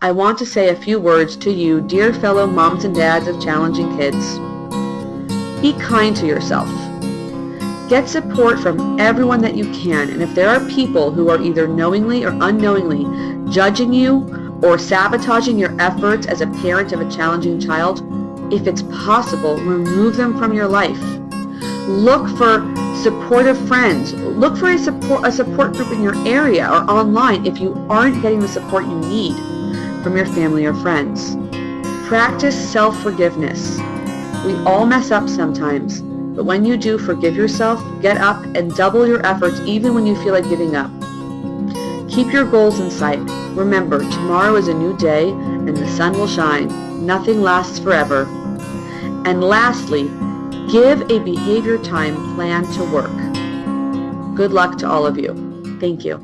I want to say a few words to you, dear fellow moms and dads of challenging kids. Be kind to yourself. Get support from everyone that you can, and if there are people who are either knowingly or unknowingly judging you or sabotaging your efforts as a parent of a challenging child, if it's possible, remove them from your life. Look for supportive friends. Look for a support, a support group in your area or online if you aren't getting the support you need from your family or friends. Practice self-forgiveness. We all mess up sometimes, but when you do, forgive yourself, get up, and double your efforts even when you feel like giving up. Keep your goals in sight. Remember, tomorrow is a new day and the sun will shine. Nothing lasts forever. And lastly, give a behavior time plan to work. Good luck to all of you. Thank you.